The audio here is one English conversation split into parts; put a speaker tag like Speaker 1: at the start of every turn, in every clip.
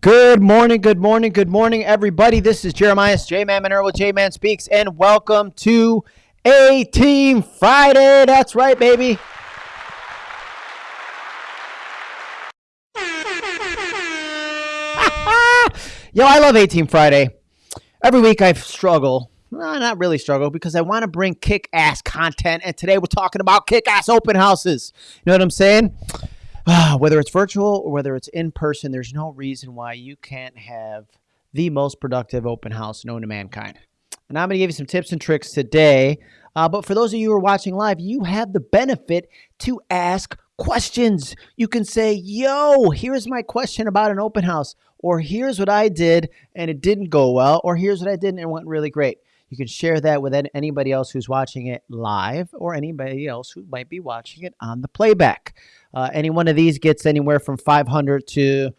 Speaker 1: Good morning, good morning, good morning, everybody. This is Jeremiah J Man Monero with J Man Speaks, and welcome to A Team Friday. That's right, baby. Yo, I love A Team Friday. Every week I struggle. Not really struggle because I want to bring kick ass content, and today we're talking about kick ass open houses. You know what I'm saying? whether it's virtual or whether it's in person, there's no reason why you can't have the most productive open house known to mankind. And I'm going to give you some tips and tricks today. Uh, but for those of you who are watching live, you have the benefit to ask questions. You can say, yo, here's my question about an open house, or here's what I did and it didn't go well, or here's what I did and it went really great. You can share that with anybody else who's watching it live or anybody else who might be watching it on the playback. Uh, any one of these gets anywhere from 500 to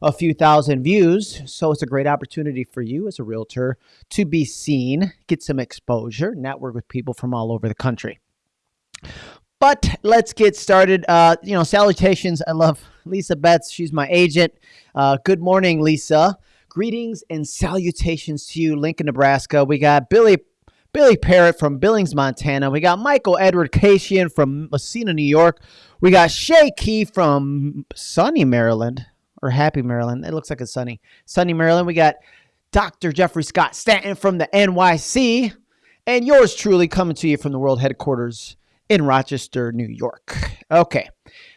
Speaker 1: a few thousand views. So it's a great opportunity for you as a realtor to be seen, get some exposure, network with people from all over the country. But let's get started. Uh, you know, salutations. I love Lisa Betts. She's my agent. Uh, good morning, Lisa. Greetings and salutations to you, Lincoln, Nebraska. We got Billy Billy Parrott from Billings, Montana. We got Michael Edward Cation from Massena, New York. We got Shay Key from sunny Maryland or happy Maryland. It looks like it's sunny. Sunny Maryland. We got Dr. Jeffrey Scott Stanton from the NYC. And yours truly coming to you from the world headquarters in Rochester, New York. Okay.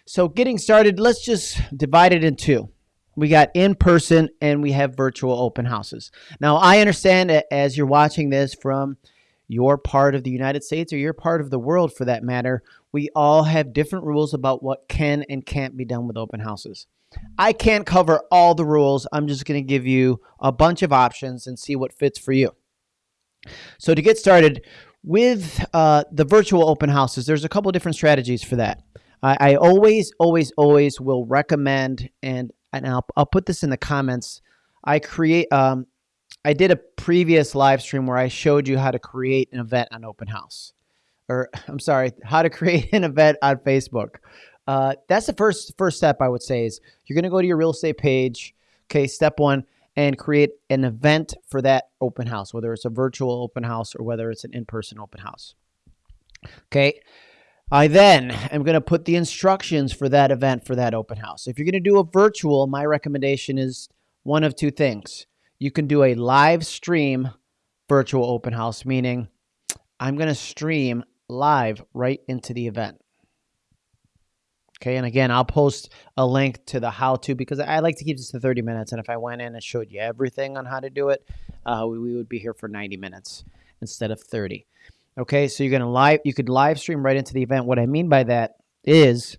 Speaker 1: So getting started, let's just divide it in two. We got in person and we have virtual open houses. Now, I understand that as you're watching this from your part of the United States or your part of the world for that matter, we all have different rules about what can and can't be done with open houses. I can't cover all the rules. I'm just going to give you a bunch of options and see what fits for you. So to get started with uh, the virtual open houses, there's a couple different strategies for that. I, I always, always, always will recommend and and I'll, I'll put this in the comments. I create, um, I did a previous live stream where I showed you how to create an event on Open House, or I'm sorry, how to create an event on Facebook. Uh, that's the first first step I would say is you're going to go to your real estate page. Okay, step one, and create an event for that open house, whether it's a virtual open house or whether it's an in-person open house. Okay, I then am going to put the instructions for that event for that open house. If you're going to do a virtual, my recommendation is one of two things. You can do a live stream virtual open house, meaning I'm going to stream live right into the event. Okay, and again, I'll post a link to the how to because I like to keep this to 30 minutes. And if I went in and showed you everything on how to do it, uh, we, we would be here for 90 minutes instead of 30. Okay, so you're gonna live you could live stream right into the event. What I mean by that is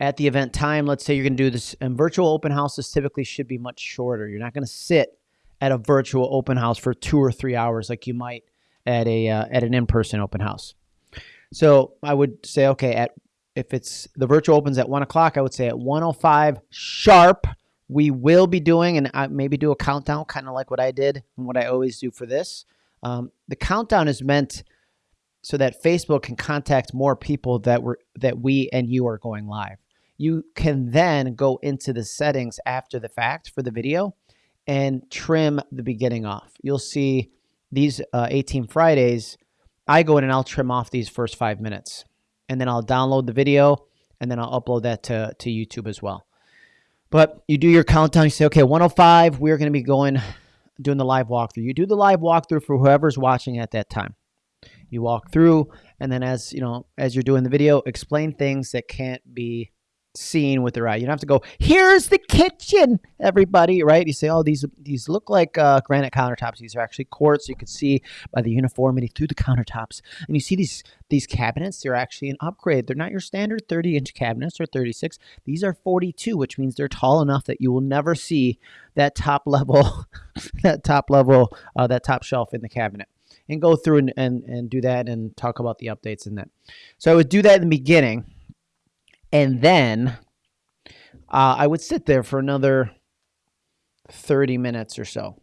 Speaker 1: at the event time, let's say you're gonna do this and virtual open houses typically should be much shorter. You're not gonna sit at a virtual open house for two or three hours like you might at a uh, at an in-person open house. So I would say, okay, at if it's the virtual opens at one o'clock, I would say at 105 sharp, we will be doing and I maybe do a countdown, kind of like what I did and what I always do for this. Um, the countdown is meant so that Facebook can contact more people that were that we and you are going live. You can then go into the settings after the fact for the video and trim the beginning off. You'll see these uh, A Team Fridays. I go in and I'll trim off these first five minutes, and then I'll download the video and then I'll upload that to to YouTube as well. But you do your countdown. You say, okay, 105. We're going to be going doing the live walkthrough. You do the live walkthrough for whoever's watching at that time. You walk through, and then as you know, as you're doing the video, explain things that can't be seen with their eye. You don't have to go, here's the kitchen, everybody, right? You say, oh, these these look like uh, granite countertops. These are actually quartz. You can see by the uniformity through the countertops. And you see these these cabinets, they're actually an upgrade. They're not your standard 30 inch cabinets or 36. These are 42, which means they're tall enough that you will never see that top level, that top level, uh, that top shelf in the cabinet and go through and, and, and do that and talk about the updates and that. So I would do that in the beginning and then uh, I would sit there for another 30 minutes or so.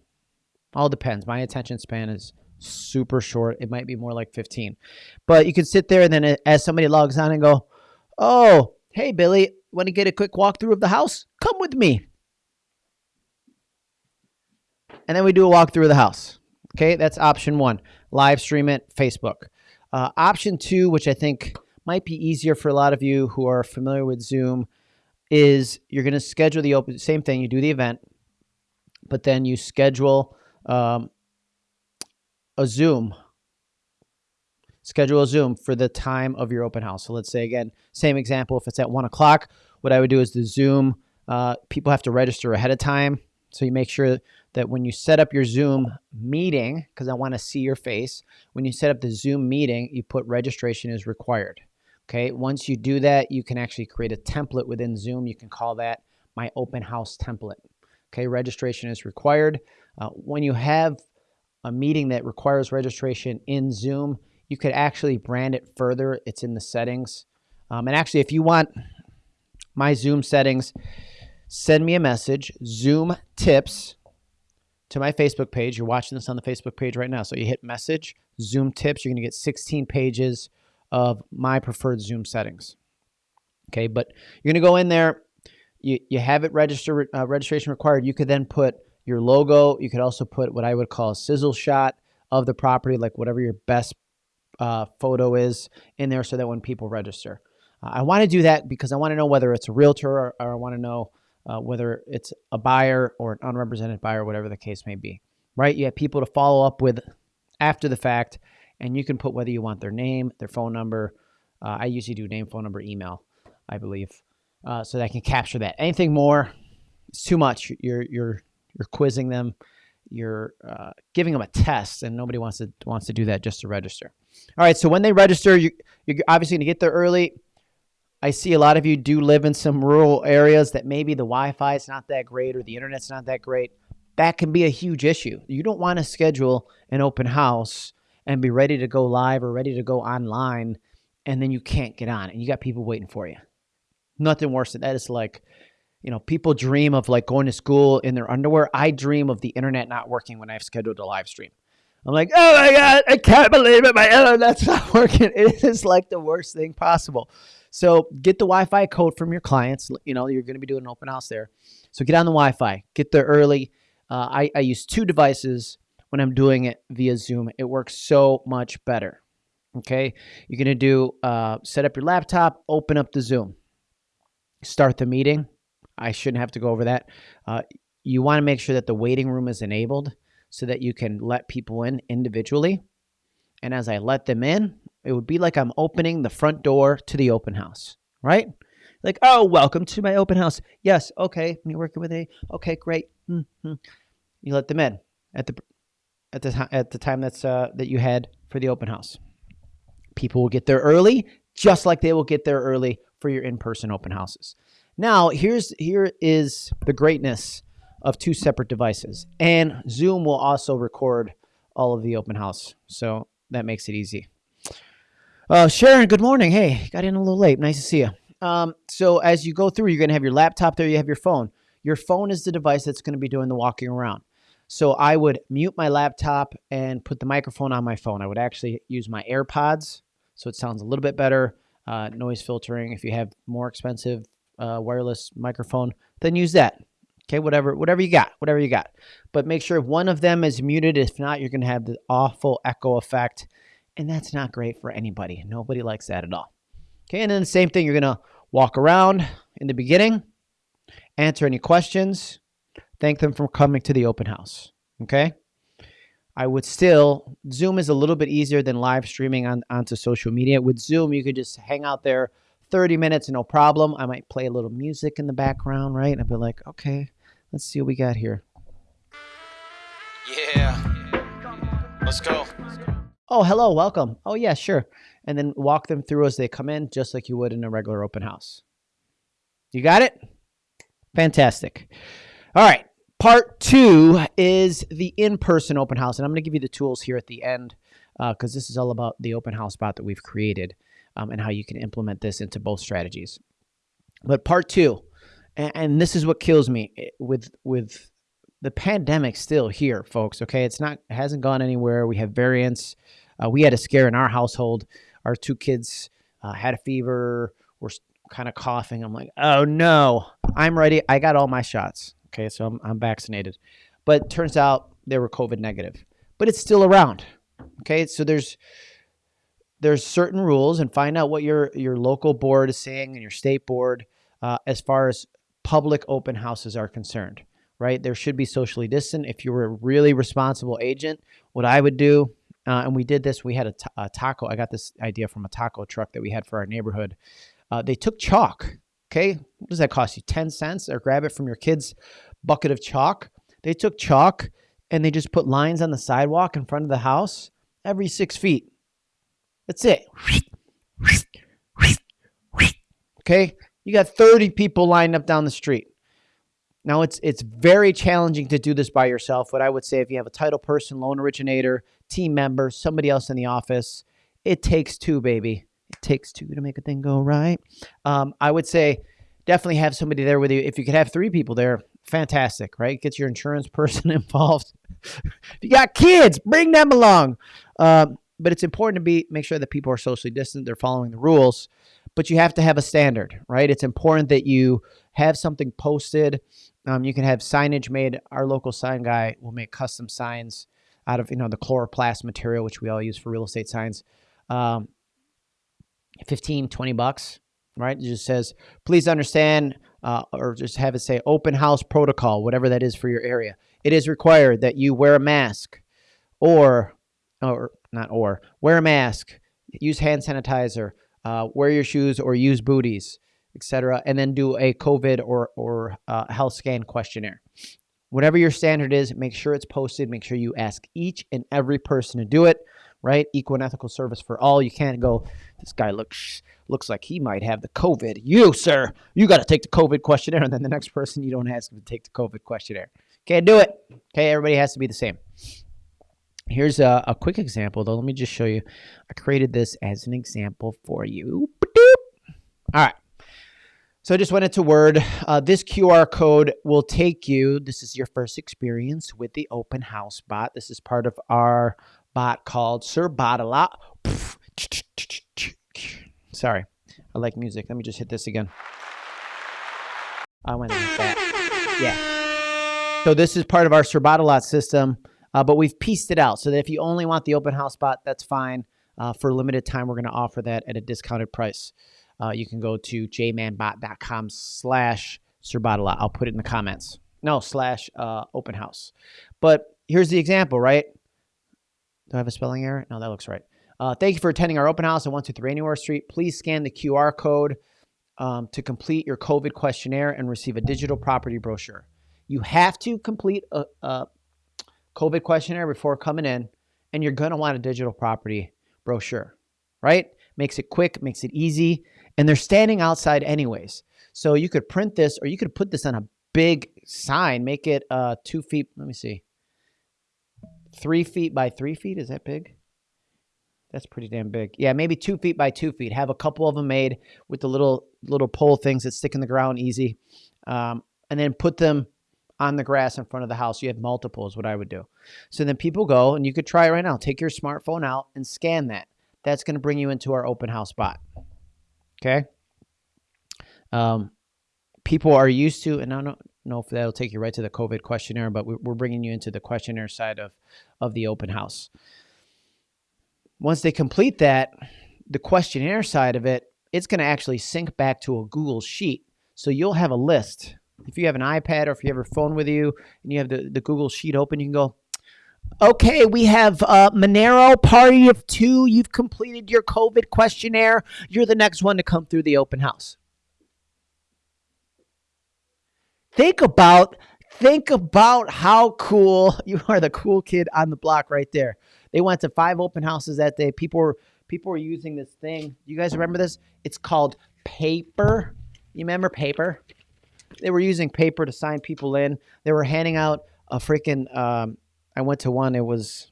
Speaker 1: All depends. My attention span is super short. It might be more like 15. But you can sit there and then as somebody logs on and go, oh, hey, Billy, want to get a quick walkthrough of the house? Come with me. and then we do a walkthrough of the house. Okay, that's option one. Live stream it, Facebook. Uh, option two, which I think might be easier for a lot of you who are familiar with Zoom, is you're going to schedule the open. Same thing. You do the event, but then you schedule um, a Zoom. Schedule a Zoom for the time of your open house. So let's say again, same example. If it's at one o'clock, what I would do is the Zoom. Uh, people have to register ahead of time, so you make sure that when you set up your Zoom meeting, because I want to see your face, when you set up the Zoom meeting, you put registration is required. Okay, once you do that, you can actually create a template within Zoom. You can call that my open house template. Okay, registration is required. Uh, when you have a meeting that requires registration in Zoom, you could actually brand it further. It's in the settings. Um, and actually, if you want my Zoom settings, send me a message, Zoom tips, to my Facebook page. You're watching this on the Facebook page right now. So you hit message, Zoom tips. You're to get 16 pages of my preferred Zoom settings. Okay, but you're gonna go in there. You, you have it register uh, registration required. You could then put your logo. You could also put what I would call a sizzle shot of the property, like whatever your best uh, photo is in there, so that when people register, uh, I want to do that because I want to know whether it's a realtor or, or I want to know uh, whether it's a buyer or an unrepresented buyer, whatever the case may be. Right? You have people to follow up with after the fact and you can put whether you want their name, their phone number. Uh, I usually do name, phone number, email, I believe, uh, so that I can capture that. Anything more, it's too much. You're you're you're quizzing them, you're uh, giving them a test, and nobody wants to wants to do that just to register. All right, so when they register, you, you're obviously going to get there early. I see a lot of you do live in some rural areas that maybe the Wi-Fi is not that great or the internet's not that great. That can be a huge issue. You don't want to schedule an open house and be ready to go live or ready to go online and then you can't get on and you got people waiting for you. Nothing worse than that. It's like, you know, people dream of like going to school in their underwear. I dream of the internet not working when I've scheduled a live stream. I'm like, oh my God, I can't believe it. My internet's not working. It is like the worst thing possible. So get the Wi Fi code from your clients. You know, you're going to be doing an open house there. So get on the Wi Fi, get there early. Uh, I, I use two devices when I'm doing it via Zoom. It works so much better. Okay. You're to do uh, set up your laptop, open up the Zoom, start the meeting. I shouldn't have to go over that. Uh, you want to make sure that the waiting room is enabled so that you can let people in individually. And as I let them in, it would be like I'm opening the front door to the open house, right? Like, oh, welcome to my open house. Yes, okay. You're working with a, okay, great. Mm-hmm. You let them in at the at the at the time that's uh, that you had for the open house. People will get there early, just like they will get there early for your in-person open houses. Now, here's here is the greatness of two separate devices, and Zoom will also record all of the open house, so that makes it easy. Uh, Sharon, good morning. Hey, got in a little late. Nice to see you. Um, so as you go through, you're going to have your laptop there. You have your phone. Your phone is the device that's going to be doing the walking around. So I would mute my laptop and put the microphone on my phone. I would actually use my AirPods so it sounds a little bit better. Uh, noise filtering. If you have more expensive uh, wireless microphone, then use that. Okay, whatever, whatever you got, whatever you got. But make sure one of them is muted. If not, you're going to have the awful echo effect, and that's not great for anybody. Nobody likes that at all. Okay, and then the same thing. You're going to walk around in the beginning, answer any questions, thank them for coming to the open house. Okay. I would still, Zoom is a little bit easier than live streaming on, onto social media. With Zoom, you could just hang out there 30 minutes, no problem. I might play a little music in the background, right? And I'd be like, okay, let's see what we got here.
Speaker 2: Yeah. Let's go.
Speaker 1: Oh, hello, welcome. Oh, yeah, sure. And then walk them through as they come in, just like you would in a regular open house. You got it? Fantastic. All right. Part two is the in person open house. And I'm going to give you the tools here at the end because uh, this is all about the open house bot that we've created um, and how you can implement this into both strategies. But part two, and, and this is what kills me eh, with, with the pandemic still here, folks. Okay. It's not, it hasn't gone anywhere. We have variants. Uh, we had a scare in our household. Our two kids uh, had a fever, We're kind of coughing. I'm like, oh no, I'm ready. I got all my shots. Okay, so I'm, I'm vaccinated. But turns out they were COVID negative, but it's still around. Okay, so there's there's certain rules, and find out what your your local board is saying and your state board uh, as far as public open houses are concerned. Right, there should be socially distant. If you were a really responsible agent, what I would do, uh, and we did this. We had a, a taco. I got this idea from a taco truck that we had for our neighborhood. Uh, they took chalk. Okay, what does that cost you? Ten cents, or grab it from your kid's bucket of chalk. They took chalk and they just put lines on the sidewalk in front of the house every six feet. That's it. Okay, you got 30 people lined up down the street. Now it's it's very challenging to do this by yourself. What I would say if you have a title person, loan originator, team member, somebody else in the office, it takes two, baby. It takes two to make a thing go right. Um, I would say definitely have somebody there with you. If you could have three people there, fantastic, right? Get your insurance person involved. if you got kids, bring them along. Um, but it's important to be make sure that people are socially distant, they're following the rules. But you have to have a standard, right? It's important that you have something posted. Um, you can have signage made. Our local sign guy will make custom signs out of you know the chloroplast material, which we all use for real estate signs. Um, 15, 20 bucks, right? It just says, please understand, uh, or just have it say open house protocol, whatever that is for your area. It is required that you wear a mask or, or not or, wear a mask, use hand sanitizer, uh, wear your shoes or use booties, etc., and then do a COVID or, or uh, health scan questionnaire. Whatever your standard is, make sure it's posted. Make sure you ask each and every person to do it right? Equal and ethical service for all. You can't go, this guy looks looks like he might have the COVID. You, sir, you got to take the COVID questionnaire. And then the next person, you don't ask to take the COVID questionnaire. Can't do it. Okay, everybody has to be the same. Here's a, a quick example, though. Let me just show you. I created this as an example for you. All right. So I just went into Word. Uh, this QR code will take you. This is your first experience with the open house bot. This is part of our bot called Sir. Sorry, I like music. Let me just hit this again. I went. Yeah. So this is part of our Sir system, uh, but we've pieced it out so that if you only want the open house bot, that's fine. Uh, for a limited time, we're going to offer that at a discounted price. Uh, you can go to jmanbot.com slash Sir. I'll put it in the comments. No, slash uh, open house. But here's the example, right? Do I have a spelling error? No, that looks right. Uh, thank you for attending our open house at 123 Anywhere Street. Please scan the QR code um, to complete your COVID questionnaire and receive a digital property brochure. You have to complete a, a COVID questionnaire before coming in, and you're going to want a digital property brochure, right? Makes it quick, makes it easy, and they're standing outside anyways. So you could print this or you could put this on a big sign, make it uh, two feet. Let me see three feet by three feet. Is that big? That's pretty damn big. Yeah, maybe two feet by two feet. Have a couple of them made with the little little pole things that stick in the ground easy, um, and then put them on the grass in front of the house. You have multiples. What I would do. So then people go, and you could try it right now. Take your smartphone out and scan that. That's going to bring you into our open house spot. Okay. Um, people are used to, and I don't know if that'll take you right to the COVID questionnaire, but we're bringing you into the questionnaire side of, of the open house. Once they complete that, the questionnaire side of it, it's going to actually sync back to a Google Sheet. So you'll have a list. If you have an iPad or if you have your phone with you and you have the, the Google Sheet open, you can go, Okay, we have uh, Monero party of two. You've completed your COVID questionnaire. You're the next one to come through the open house. Think about think about how cool you are the cool kid on the block right there. They went to five open houses that day. People were people were using this thing. You guys remember this? It's called paper. You remember paper? They were using paper to sign people in. They were handing out a freaking um, I went to one, it was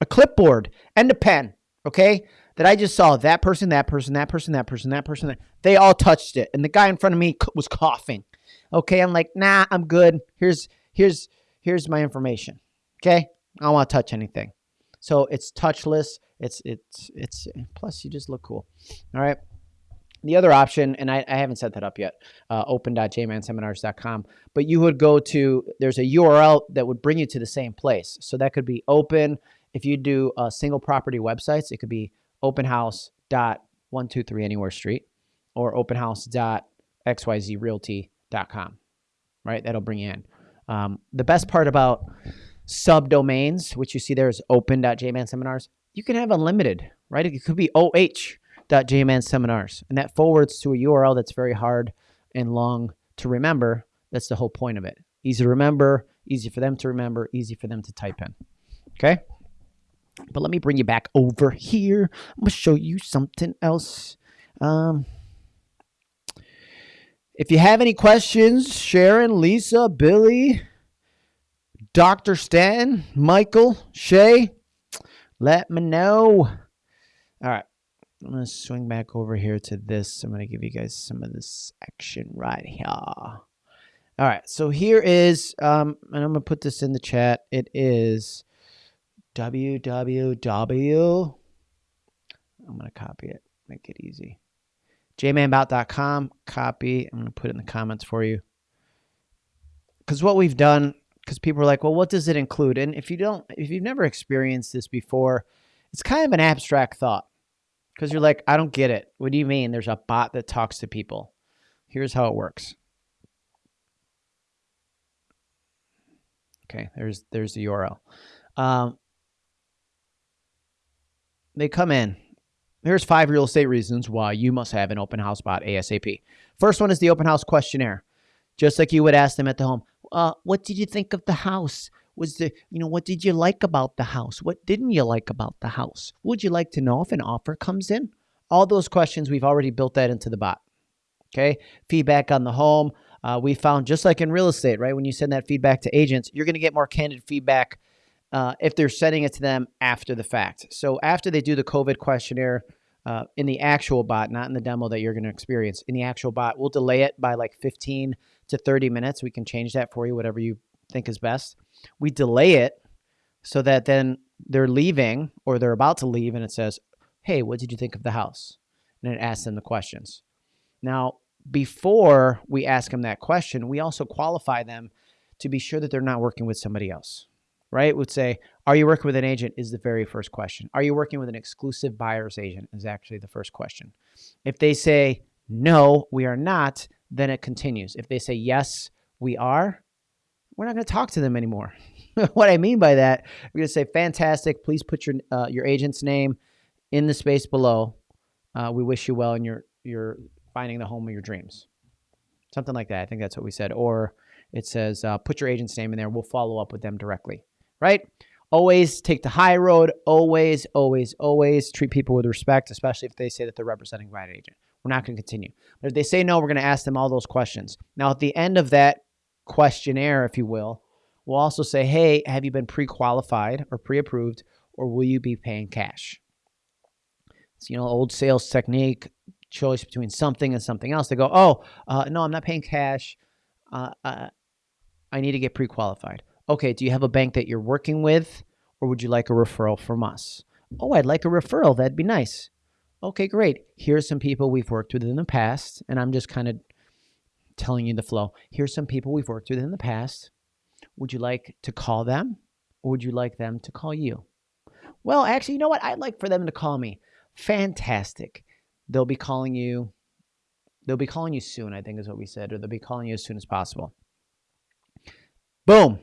Speaker 1: a clipboard and a pen, okay? That I just saw that person, that person, that person, that person, that person. They all touched it. And the guy in front of me was coughing. Okay, I'm like, nah, I'm good. Here's here's here's my information. Okay, I don't want to touch anything. So it's touchless. It's it's it's plus you just look cool. All right. The other option, and I, I haven't set that up yet, uh, open.jmanseminars.com, but you would go to, there's a URL that would bring you to the same place. So that could be open. If you do uh, single property websites, it could be openhouse.123 anywhere street or openhouse.xyzrealty.com, right? That'll bring you in. Um, the best part about subdomains, which you see there is open.jmanseminars, you can have unlimited, right? It could be oh.jmanseminars, and that forwards to a URL that's very hard and long to remember. That's the whole point of it. Easy to remember, easy for them to remember, easy for them to type in. Okay? But let me bring you back over here. I'm to show you something else. Um, if you have any questions, Sharon, Lisa, Billy, Dr. Stanton, Michael, Shay, let me know. All right. I'm going to swing back over here to this. I'm going to give you guys some of this action right here. All right. So here is, um, and I'm going to put this in the chat. It is www. I'm going to copy it, make it easy. jmanbot.com, copy. I'm going to put it in the comments for you. Because what we've done because people are like, well, what does it include? And if you don't, if you've never experienced this before, it's kind of an abstract thought because you're like, I don't get it. What do you mean? There's a bot that talks to people. Here's how it works. Okay, there's there's the URL. Um, they come in. Here's five real estate reasons why you must have an open house bot ASAP. First one is the open house questionnaire. Just like you would ask them at the home, uh, what did you think of the house? Was the, you know, what did you like about the house? What didn't you like about the house? Would you like to know if an offer comes in? All those questions, we've already built that into the bot. Okay. Feedback on the home. Uh, we found just like in real estate, right? When you send that feedback to agents, you're going to get more candid feedback uh, if they're sending it to them after the fact. So after they do the COVID questionnaire uh, in the actual bot, not in the demo that you're going to experience, in the actual bot, we'll delay it by like 15 to 30 minutes. We can change that for you, whatever you think is best. We delay it so that then they're leaving or they're about to leave and it says, Hey, what did you think of the house? And it asks them the questions. Now, before we ask them that question, we also qualify them to be sure that they're not working with somebody else, right? Would say, Are you working with an agent? Is the very first question. Are you working with an exclusive buyer's agent? Is actually the first question. If they say, No, we are not, then it continues. If they say, yes, we are, we're not going to talk to them anymore. what I mean by that, we're going to say, fantastic. Please put your, uh, your agent's name in the space below. Uh, we wish you well in your, your finding the home of your dreams. Something like that. I think that's what we said. Or it says, uh, put your agent's name in there. We'll follow up with them directly, right? Always take the high road. Always, always, always treat people with respect, especially if they say that they're representing the right agent. We're not going to continue. But if they say no, we're going to ask them all those questions. Now, at the end of that questionnaire, if you will, we'll also say, hey, have you been pre qualified or pre approved, or will you be paying cash? It's, you know, old sales technique, choice between something and something else. They go, oh, uh, no, I'm not paying cash. Uh, uh, I need to get pre qualified. Okay, do you have a bank that you're working with, or would you like a referral from us? Oh, I'd like a referral. That'd be nice. Okay, great. Here's some people we've worked with in the past, and I'm just kind of telling you the flow. Here's some people we've worked with in the past. Would you like to call them, or would you like them to call you? Well, actually, you know what? I'd like for them to call me. Fantastic. They'll be calling you. They'll be calling you soon, I think is what we said, or they'll be calling you as soon as possible. Boom.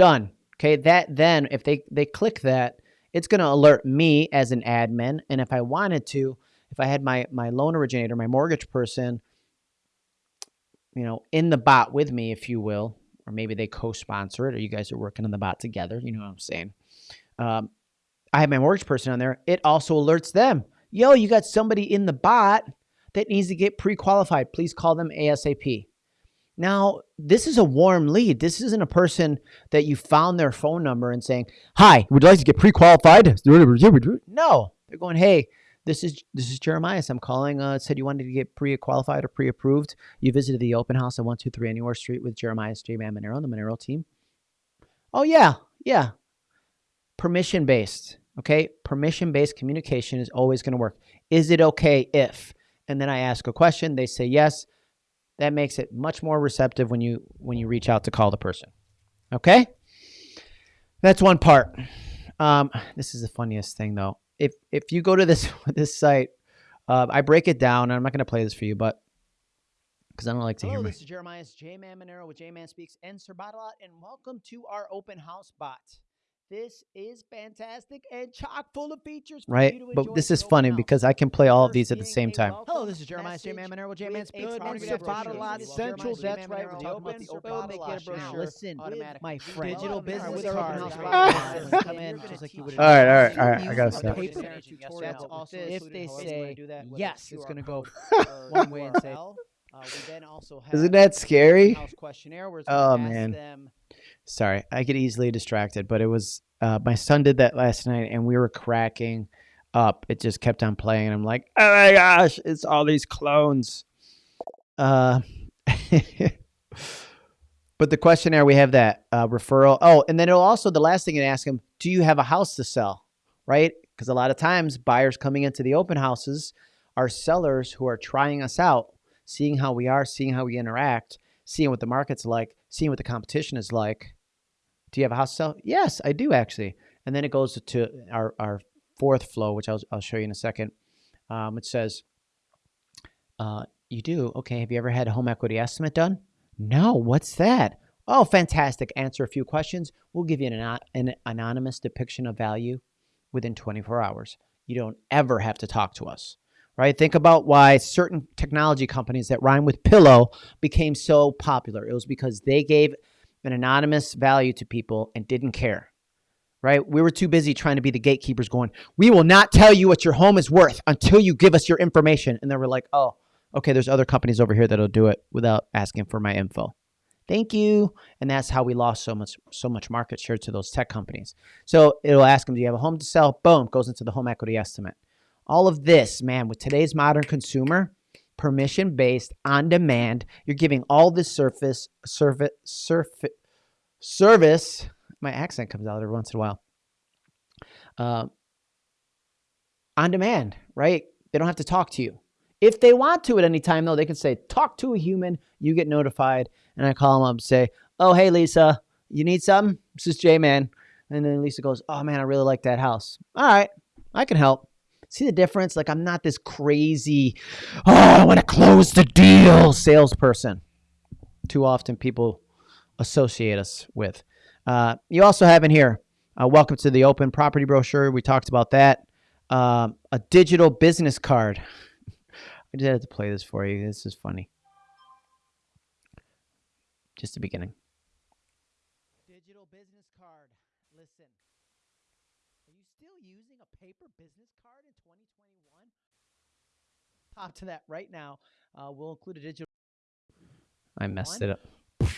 Speaker 1: Done. Okay, that then if they they click that, it's going to alert me as an admin. And if I wanted to, if I had my, my loan originator, my mortgage person, you know, in the bot with me, if you will, or maybe they co-sponsor it or you guys are working on the bot together. You know what I'm saying? Um, I have my mortgage person on there. It also alerts them. Yo, you got somebody in the bot that needs to get pre-qualified. Please call them ASAP. Now, this is a warm lead. This isn't a person that you found their phone number and saying, "Hi, would you like to get pre-qualified?" No, they're going, "Hey, this is this is Jeremiah. I'm calling. Uh, said you wanted to get pre-qualified or pre-approved. You visited the open house at one two three Anywhere Street with Jeremiah J Man Monero, and the Monero team. Oh yeah, yeah. Permission based. Okay, permission based communication is always going to work. Is it okay if? and then I ask a question, they say yes. That makes it much more receptive when you when you reach out to call the person. Okay? That's one part. Um, this is the funniest thing though. If if you go to this this site, uh, I break it down. And I'm not going to play this for you, but because I don't like to
Speaker 3: Hello,
Speaker 1: hear my.
Speaker 3: this is Jeremiah's J Man Monero with J Man Speaks and Sir Bottleot, and welcome to our open house bot. This is fantastic and chock full of features. For
Speaker 1: Right,
Speaker 3: you to
Speaker 1: but this is funny
Speaker 3: house.
Speaker 1: because I can play all of these at the same time.
Speaker 4: Hello, this is Jeremiah J Man Monero with J Man Speaks.
Speaker 3: a
Speaker 4: Product
Speaker 3: Sir
Speaker 4: brochure.
Speaker 3: Bottleot
Speaker 4: This is
Speaker 3: Central.
Speaker 4: Jeremiah's
Speaker 3: That's right. We're talking about the open
Speaker 4: Bottleot
Speaker 3: brochure.
Speaker 4: Now,
Speaker 3: Listen, my friend.
Speaker 4: Digital
Speaker 3: Alright,
Speaker 4: business
Speaker 3: with our open
Speaker 4: cards.
Speaker 3: house
Speaker 4: Right.
Speaker 3: bot,
Speaker 1: Right.
Speaker 3: come in just like you would.
Speaker 1: All right, all right,
Speaker 3: in
Speaker 1: all right, I gotta stop.
Speaker 4: That's
Speaker 3: That's
Speaker 4: also
Speaker 3: also if they say yes, it's going to go one way and say. Uh, we then also have
Speaker 1: Isn't that scary?
Speaker 3: house questionnaire where it's
Speaker 1: Oh,
Speaker 3: going to ask
Speaker 1: man. Sorry, I get easily distracted, but it was uh, my son did that last night, and we were cracking up. It just kept on playing, and I'm like, oh my gosh, it's all these clones. Uh, but the questionnaire we have that uh, referral. Oh, and then it'll also the last thing it asks them: Do you have a house to sell? Right? Because a lot of times buyers coming into the open houses are sellers who are trying us out, seeing how we are, seeing how we interact, seeing what the market's like, seeing what the competition is like. Do you have a house to sell? Yes, I do actually. And then it goes to our, our fourth flow, which I'll, I'll show you in a second. Um, it says, uh, You do? Okay. Have you ever had a home equity estimate done? No. What's that? Oh, fantastic. Answer a few questions. We'll give you an, an anonymous depiction of value within 24 hours. You don't ever have to talk to us, right? Think about why certain technology companies that rhyme with pillow became so popular. It was because they gave an anonymous value to people and didn't care, right? We were too busy trying to be the gatekeepers going, we will not tell you what your home is worth until you give us your information. And then we're like, oh, okay, there's other companies over here that'll do it without asking for my info. Thank you. And that's how we lost so much so much market share to those tech companies. So it'll ask them, do you have a home to sell? Boom, goes into the home equity estimate. All of this, man, with today's modern consumer, permission based, on demand, you're giving all the surface, surface, surface, service. My accent comes out every once in a while. Uh, on demand, right? They don't have to talk to you. If they want to at any time, though, they can say, talk to a human. You get notified. And I call them up and say, oh, hey, Lisa, you need something? This is J Man. And then Lisa goes, oh, man, I really like that house. All right, I can help. See the difference? Like, I'm not this crazy, oh, I want to close the deal salesperson. Too often people associate us with. Uh, you also have in here, uh, welcome to the open property brochure. We talked about that. Um, a digital business card. I just had to play this for you. This is funny. Just the beginning.
Speaker 3: digital business card. Listen, are you still using a paper business card in 2021? Top to that right now. Uh, we'll include a digital.
Speaker 1: I messed
Speaker 3: One.
Speaker 1: it up.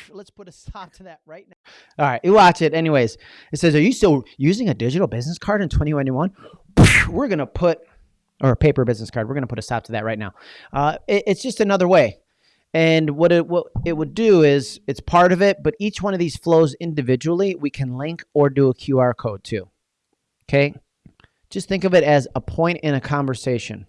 Speaker 3: Let's put a stop to that right now.
Speaker 1: All right, you watch it. Anyways, it says, Are you still using a digital business card in 2021? We're going to put, or a paper business card, we're going to put a stop to that right now. Uh, it- it's just another way. And what it, what it would do is it's part of it, but each one of these flows individually, we can link or do a QR code to. Okay? Just think of it as a point in a conversation.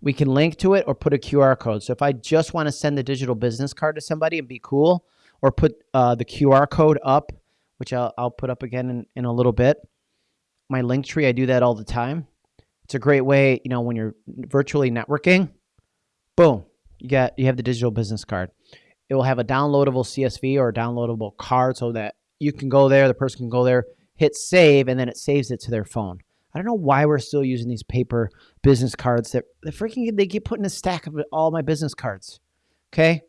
Speaker 1: We can link to it or put a QR code. So if I just want to send the digital business card to somebody and be cool, or put uh, the QR code up, which I'll, I'll put up again in, in a little bit. My Linktree, I do that all the time. It's a great way, you know, when you're virtually networking, boom, you got you have the digital business card. It will have a downloadable CSV or a downloadable card so that you can go there, the person can go there, hit save, and then it saves it to their phone. I don't know why we're still using these paper business cards that they freaking they keep putting a stack of all my business cards. Okay?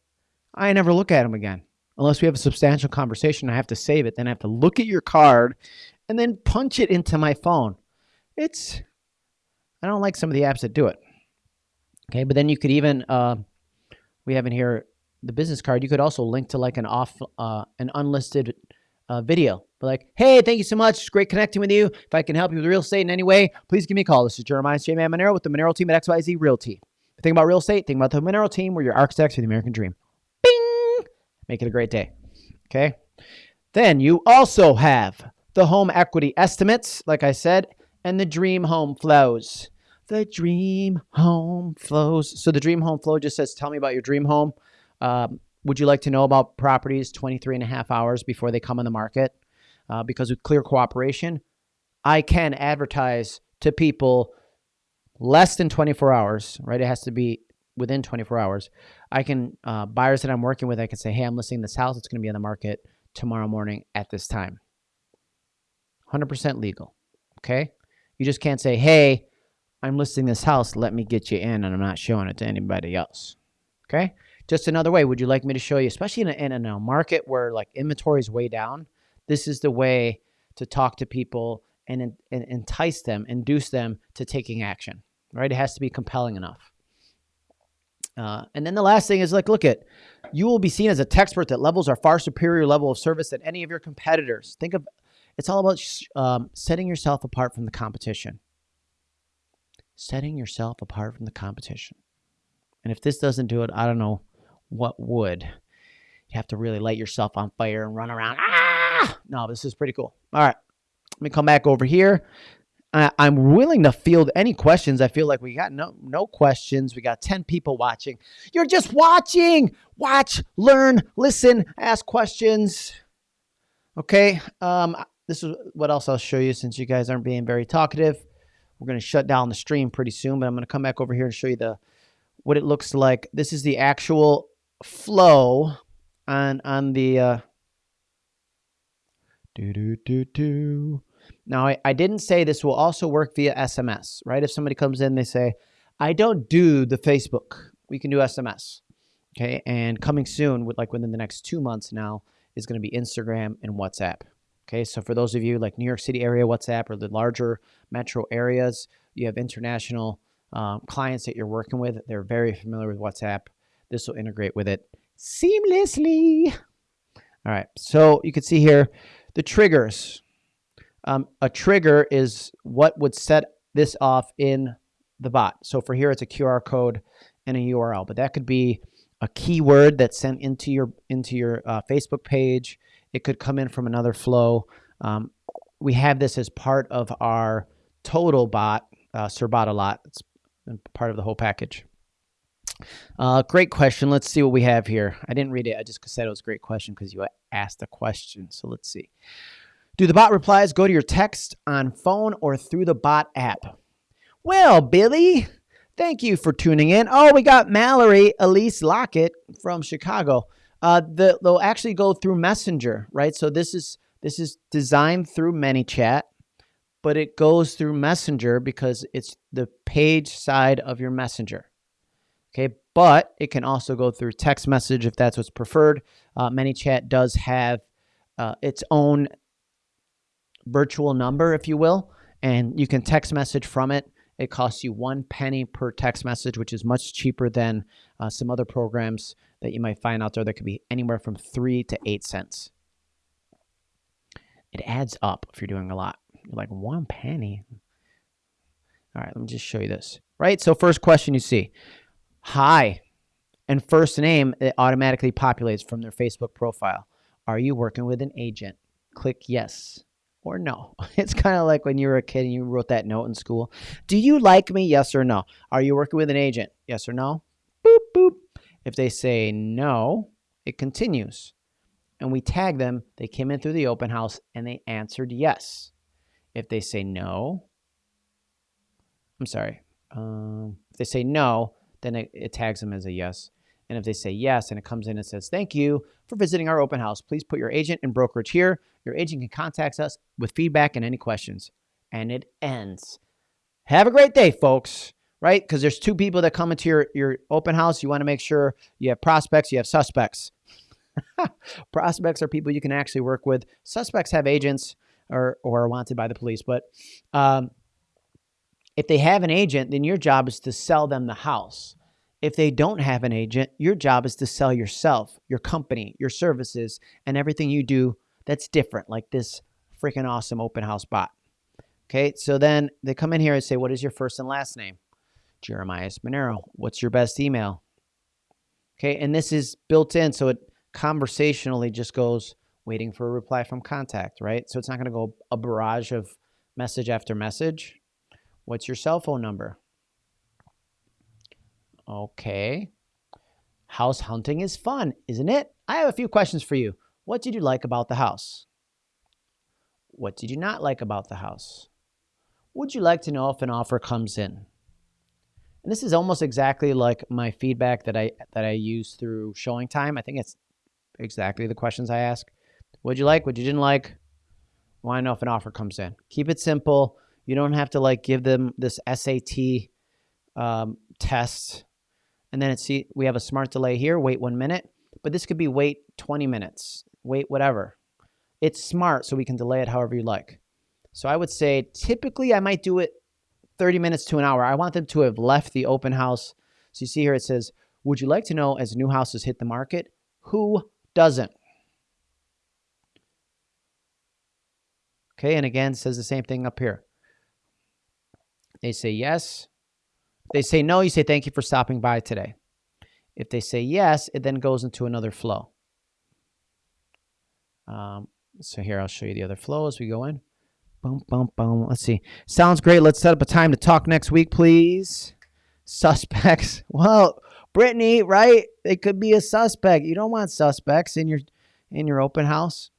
Speaker 1: I never look at them again unless we have a substantial conversation. I have to save it. Then I have to look at your card and then punch it into my phone. It's, I don't like some of the apps that do it. Okay, but then you could even, uh, we have in here the business card. You could also link to like an off, uh, an unlisted uh, video. But like, hey, thank you so much. It's great connecting with you. If I can help you with real estate in any way, please give me a call. This is Jeremiah J. Man Monero with the Monero team at XYZ Realty. Think about real estate, think about the Monero team. We're your architects for the American dream. Bing! Make it a great day. Okay. Then you also have the home equity estimates, like I said, and the dream home flows. the dream home flows. So the dream home flow just says, tell me about your dream home. Um, would you like to know about properties 23 and a half hours before they come on the market? Uh, because with clear cooperation, I can advertise to people less than 24 hours, right? It has to be within 24 hours. I can, uh, buyers that I'm working with, I can say, hey, I'm listing this house. It's going to be on the market tomorrow morning at this time. 100% legal. Okay. You just can't say, hey, I'm listing this house. Let me get you in, and I'm not showing it to anybody else. Okay. Just another way. Would you like me to show you, especially in a, in a market where like inventory is way down? This is the way to talk to people and, and entice them, induce them to taking action. Right. It has to be compelling enough. Uh, and then the last thing is like, look at, you will be seen as a expert that levels are far superior level of service than any of your competitors. Think of, it's all about um, setting yourself apart from the competition. Setting yourself apart from the competition. And if this doesn't do it, I don't know what would. You have to really light yourself on fire and run around. Ah! No, this is pretty cool. All right. Let me come back over here. I, I'm willing to field any questions. I feel like we got no no questions. We got 10 people watching. You're just watching. Watch, learn, listen, ask questions. Okay. Um, this is what else I'll show you since you guys aren't being very talkative. We're going to shut down the stream pretty soon, but I'm going to come back over here and show you the what it looks like. This is the actual flow on on the uh do do do do now, I, I didn't say this will also work via SMS, right? If somebody comes in, they say, I don't do the Facebook. We can do SMS. Okay. And coming soon, with like within the next two months now, is going to be Instagram and WhatsApp. Okay. So for those of you like New York City area WhatsApp or the larger metro areas, you have international um, clients that you're working with. They're very familiar with WhatsApp. This will integrate with it seamlessly. All right. So you can see here the triggers. Um, a trigger is what would set this off in the bot. So for here, it's a QR code and a URL, but that could be a keyword that's sent into your into your uh, Facebook page. It could come in from another flow. Um, we have this as part of our total bot, uh, a lot. It's part of the whole package. Uh, great question. Let's see what we have here. I didn't read it. I just said it was a great question because you asked a question. So let's see. Do the bot replies go to your text on phone or through the bot app? Well, Billy, thank you for tuning in. Oh, we got Mallory Elise Lockett from Chicago. Uh, the, they'll actually go through Messenger, right? So this is this is designed through ManyChat, but it goes through Messenger because it's the page side of your Messenger. Okay, but it can also go through text message if that's what's preferred. Uh, ManyChat does have uh, its own virtual number, if you will, and you can text message from it. It costs you one penny per text message, which is much cheaper than uh, some other programs that you might find out there that could be anywhere from three to eight cents. It adds up if you're doing a lot. You're like, one penny? All right, let me just show you this. Right? So, first question you see Hi, and first name, it automatically populates from their Facebook profile. Are you working with an agent? Click yes or no. It's kind of like when you were a kid and you wrote that note in school. Do you like me? Yes or no. Are you working with an agent? Yes or no? Boop, boop. If they say no, it continues. And we tag them. They came in through the open house and they answered yes. If they say no, I'm sorry. Um, if they say no, then it, it tags them as a yes. And if they say yes and it comes in and says, thank you for visiting our open house, please put your agent and brokerage here. Your agent can contact us with feedback and any questions. And it ends. Have a great day, folks. Right? Because there's two people that come into your, your open house. You want to make sure you have prospects, you have suspects. prospects are people you can actually work with. Suspects have agents or, or are wanted by the police. But um, if they have an agent, then your job is to sell them the house. If they don't have an agent, your job is to sell yourself, your company, your services, and everything you do that's different, like this freaking awesome open house bot. Okay, so then they come in here and say, What is your first and last name? Jeremiah Monero. What's your best email? Okay, and this is built in, so it conversationally just goes waiting for a reply from contact, right? So it's not going to go a barrage of message after message. What's your cell phone number? Okay. House hunting is fun, isn't it? I have a few questions for you. What did you like about the house? What did you not like about the house? Would you like to know if an offer comes in? And this is almost exactly like my feedback that I that I use through ShowingTime. I think it's exactly the questions I ask. What'd you like? What you didn't like? Want to know if an offer comes in? Keep it simple. You don't have to like give them this SAT um, test, and then it's see we have a smart delay here. Wait one minute, but this could be wait 20 minutes. Wait whatever. It's smart, so we can delay it however you like. So I would say typically I might do it 30 minutes to an hour. I want them to have left the open house. So you see here it says, Would you like to know as new houses hit the market? Who doesn't? Okay, and again, says the same thing up here. They say yes. They say no, you say thank you for stopping by today. If they say yes, it then goes into another flow. Um, so here, I'll show you the other flow as we go in. Boom, boom, boom. Let's see. Sounds great. Let's set up a time to talk next week, please. Suspects. Well, Brittany, right? It could be a suspect. You don't want suspects in your in your open house.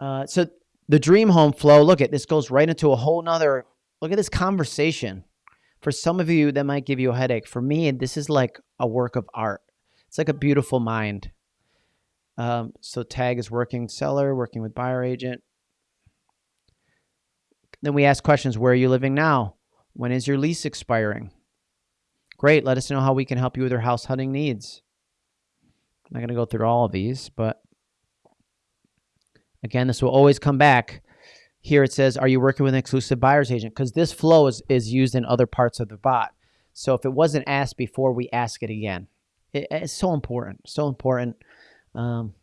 Speaker 1: Uh, so the dream home flow. Look at this goes right into a whole nother. Look at this conversation. For some of you, that might give you a headache. For me, this is like a work of art. It's like a beautiful mind. Um, so tag is working seller, working with buyer agent. Then we ask questions. Where are you living now? When is your lease expiring? Great. Let us know how we can help you with your house hunting needs. I'm not going to go through all of these, but again, this will always come back. Here it says, are you working with an exclusive buyer's agent? Because this flow is, is used in other parts of the bot. So if it wasn't asked before, we ask it again. It, it's so important. So important. Um,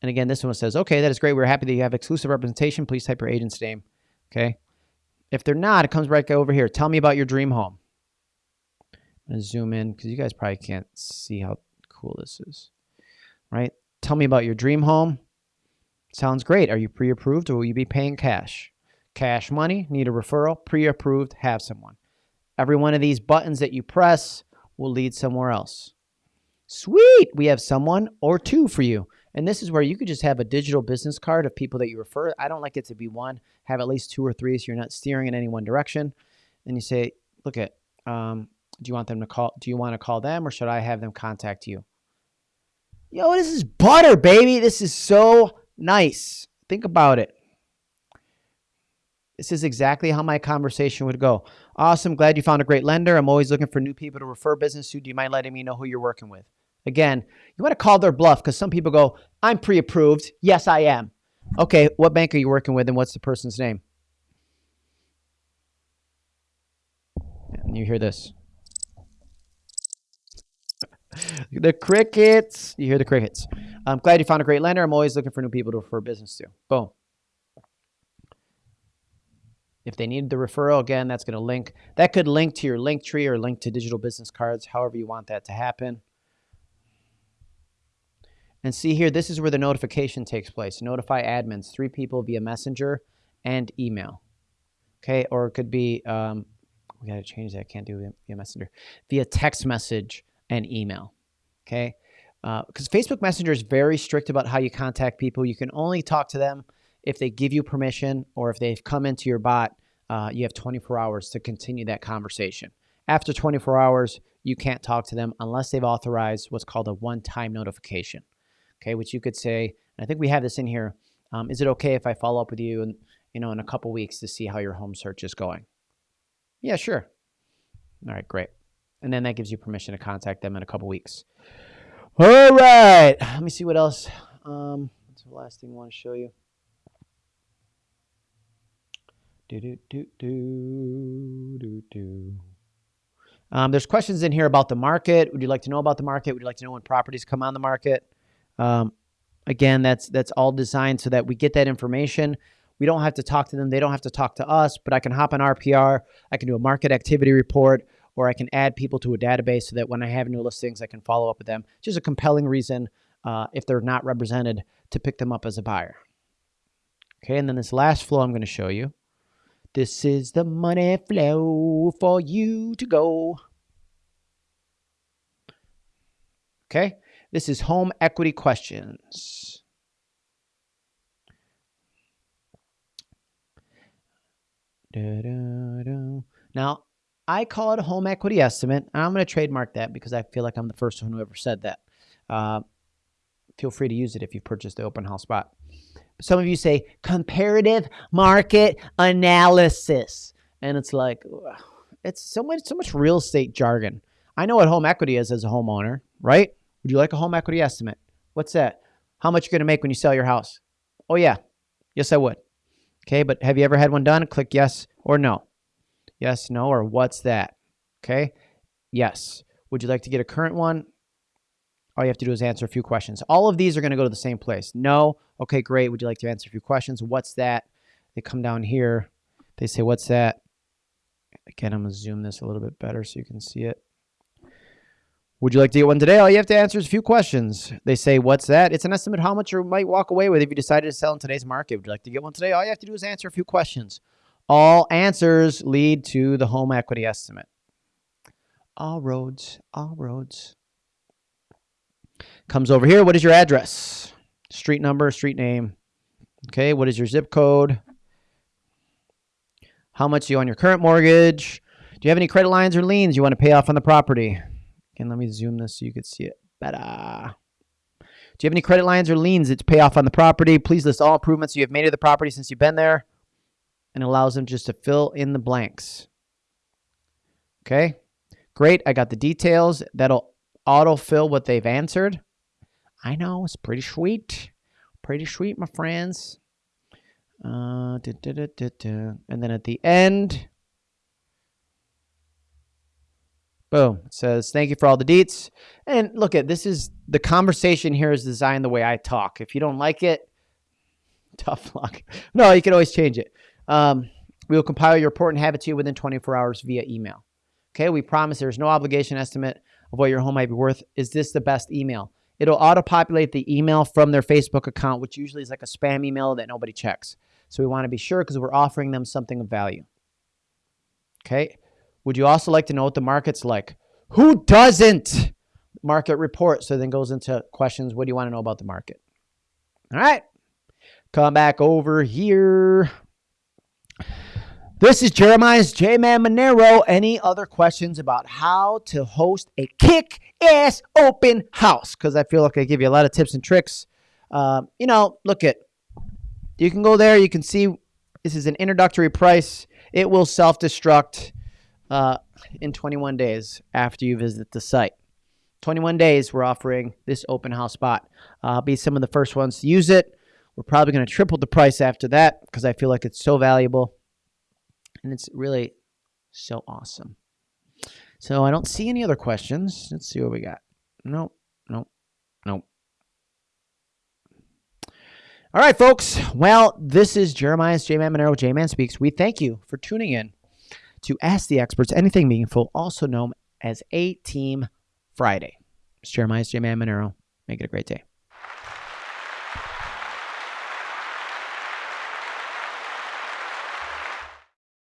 Speaker 1: and again, this one says, okay, that is great. We're happy that you have exclusive representation. Please type your agent's name. Okay. If they're not, it comes right over here. Tell me about your dream home. I'm to zoom in because you guys probably can't see how cool this is. Right? Tell me about your dream home. Sounds great. Are you pre-approved or will you be paying cash? Cash money, need a referral, pre-approved, have someone. Every one of these buttons that you press will lead somewhere else. Sweet, we have someone or two for you. And this is where you could just have a digital business card of people that you refer. I don't like it to be one. Have at least two or three so you're not steering in any one direction. And you say, look at, um, do you want them to call, do you want to call them or should I have them contact you? Yo, this is butter, baby. This is so nice. Think about it. This is exactly how my conversation would go. Awesome. Glad you found a great lender. I'm always looking for new people to refer business to. Do you mind letting me know who you're working with? Again, you want to call their bluff because some people go, I'm pre approved. Yes, I am. Okay, what bank are you working with and what's the person's name? And you hear this. The crickets. You hear the crickets. I'm glad you found a great lender. I'm always looking for new people to refer business to. Boom. If they need the referral, again, that's going to link. That could link to your Linktree or link to digital business cards, however you want that to happen. And see here, this is where the notification takes place. Notify admins, three people via messenger and email. Okay, or it could be, um, we got to change that. I can't do it via messenger. Via text message and email. Okay, because uh, Facebook Messenger is very strict about how you contact people. You can only talk to them if they give you permission or if they've come into your bot. Uh, you have 24 hours to continue that conversation. After 24 hours, you can't talk to them unless they've authorized what's called a one-time notification okay, which you could say, I think we have this in here. Um, is it okay if I follow up with you in, you know, in a couple weeks to see how your home search is going? Yeah, sure. All right, great. And then that gives you permission to contact them in a couple weeks. All right. Let me see what else. Um, what's the last thing I want to show you? Do, do, do, do, do, do. Um, there's questions in here about the market. Would you like to know about the market? Would you like to know when properties come on the market? Um, again, that's that's all designed so that we get that information. We don't have to talk to them. They don't have to talk to us, but I can hop on RPR. I can do a market activity report, or I can add people to a database so that when I have new listings, I can follow up with them. Just a compelling reason, uh, if they're not represented, to pick them up as a buyer. Okay, and then this last flow I'm going to show you. This is the money flow for you to go. Okay, this is home equity questions. Da-da-da. Now, I call it a home equity estimate, and I'm going to trademark that because I feel like I'm the first one who ever said that. Uh, feel free to use it if you've purchased the open house bot. Some of you say comparative market analysis, and it's like it's so much so much real estate jargon. I know what home equity is as a homeowner, right? Would you like a home equity estimate? What's that? How much you're going to make when you sell your house? Oh yeah, yes I would. Okay, but have you ever had one done? Click yes or no. Yes, no, or what's that? Okay, yes. Would you like to get a current one? All you have to do is answer a few questions. All of these are going to go to the same place. No. Okay, great. Would you like to answer a few questions? What's that? They come down here. They say, what's that? Again, I'm going to zoom this a little bit better so you can see it. Would you like to get one today? All you have to answer is a few questions. They say, what's that? It's an estimate how much you might walk away with if you decided to sell in today's market. Would you like to get one today? All you have to do is answer a few questions. All answers lead to the home equity estimate. All roads, all roads. Comes over here. What is your address? Street number, street name. Okay. What is your zip code? How much you on your current mortgage? Do you have any credit lines or liens you want to pay off on the property? And let me zoom this so you can see it better. Do you have any credit lines or liens that pay off on the property? Please list all improvements you have made to the property since you've been there. And allows them just to fill in the blanks. Okay, great. I got the details. That'll autofill what they've answered. I know, it's pretty sweet. Pretty sweet, my friends. Uh, da, da, da, and then at the end, boom, it says, thank you for all the deets. And look at this is the conversation here is designed the way I talk. If you don't like it, tough luck. No, you can always change it. Um, we will compile your report and have it to you within 24 hours via email. Okay, we promise there's no obligation estimate of what your home might be worth. Is this the best email? It'll auto-populate the email from their Facebook account, which usually is like a spam email that nobody checks. So we want to be sure because we're offering them something of value. Okay. Would you also like to know what the market's like? Who doesn't? Market report. So then goes into questions. What do you want to know about the market? All right. Come back over here. This is Jeremiah's J-Man Monero. Any other questions about how to host a kick-ass open house? Because I feel like I give you a lot of tips and tricks. Uh, you know, look at, you can go there. You can see this is an introductory price. It will self-destruct uh, in 21 days after you visit the site. 21 days, we're offering this open house bot. Uh, be some of the first ones to use it. We're probably going to triple the price after that because I feel like it's so valuable and it's really so awesome. So I don't see any other questions. Let's see what we got. Nope, nope, nope. All right, folks. Well, this is Jeremiah's J-Man Monero, J-Man Speaks. We thank you for tuning in to Ask the Experts Anything Meaningful, also known as A Team Friday. It's Jeremiah's J-Man Monero. Make it a great day.